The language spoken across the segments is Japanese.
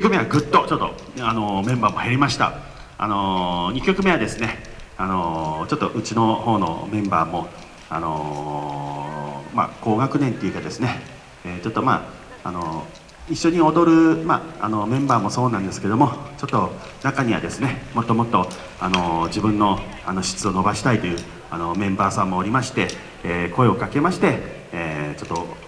曲目はぐっとちょっとあのメンバーも減りました。あの2曲目はですねあのちょっとうちの方のメンバーもあのまあ高学年っていうかですね、えー、ちょっとまああの一緒に踊る、まあ、あのメンバーもそうなんですけどもちょっと中にはですねもっともっとあの自分のあの質を伸ばしたいというあのメンバーさんもおりまして、えー、声をかけまして、えー、ちょっと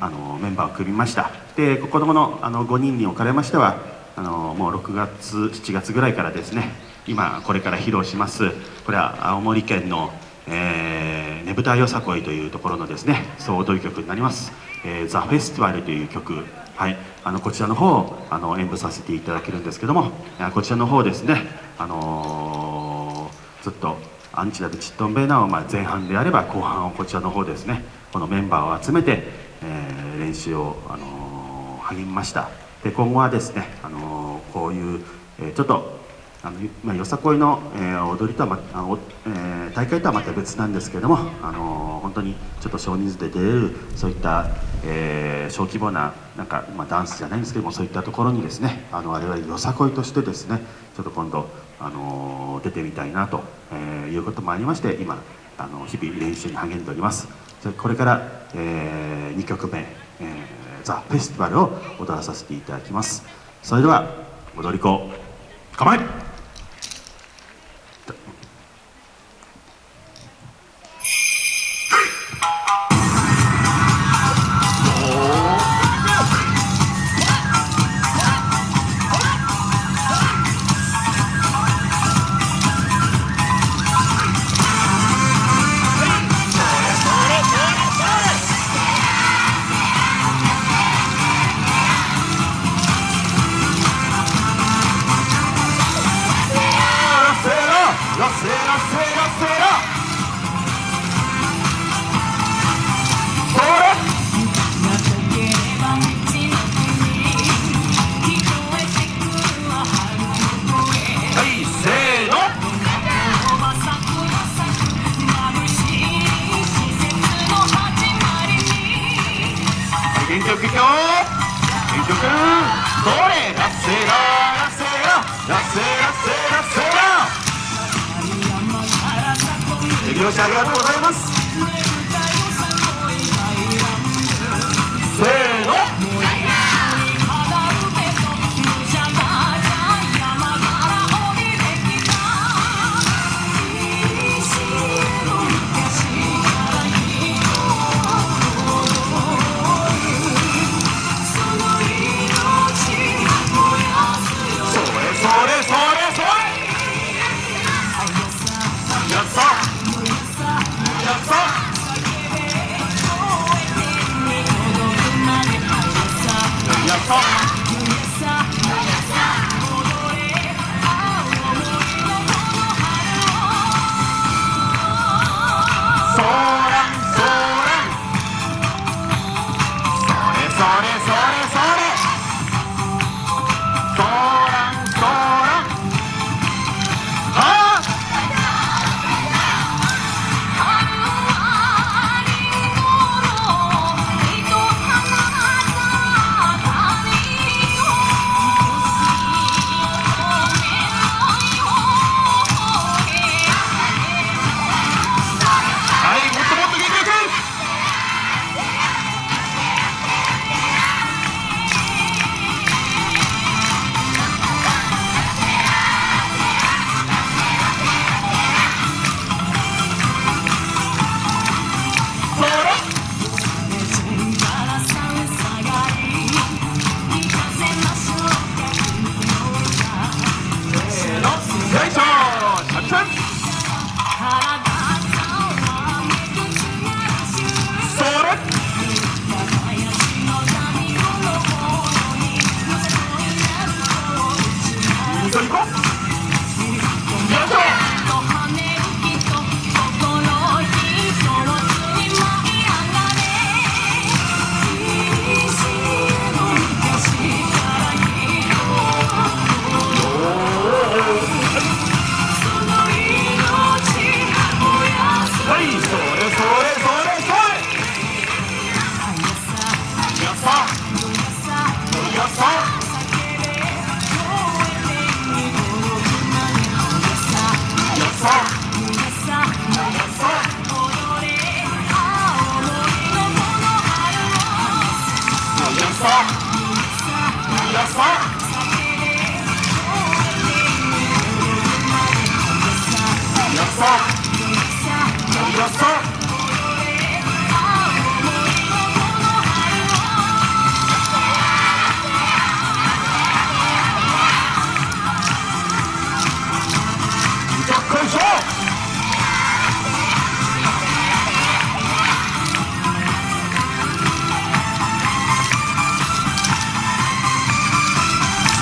あのメンバーを組みました。で子どものあの5人におかれましてはあのもう6月7月ぐらいからですね今これから披露しますこれは青森県の、えー、ねぶたよさこいというところのですね総踊り曲になります「えー、ザ・フェスティバルという曲。はい、あのこちらの方をあの演舞させていただけるんですけどもこちらの方ですね、あのー、ずっとアンチダルチットンベーナをま前半であれば後半をこちらの方ですねこのメンバーを集めて、練習を、あの、励みましたで今後はですね、あの、こういう、え、ちょっとあの、まあ、よさこいの、え、踊りとは、まあのえ、大会とはまた別なんですけども、あの、本当にちょっと少人数で出れるそういった、えー、小規模ななんか、まあ、ダンスじゃないんですけどもそういったところにですねあの我々よさこいとしてですねちょっと今度、あの、出てみたいなと、え、いうこともありまして今あの日々練習に励んでおります。これから、えー、2曲目、えー、ザ・フェスティバルを踊らさせていただきます。それでは踊り子構え曲よ原曲それラセララセララセラセラセラ手拍子ありがとうございます。好。Yes, sir.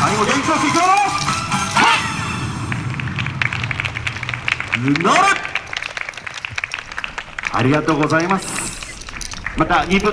最後元気出していくよ乗る。ありがとうございます。また2分の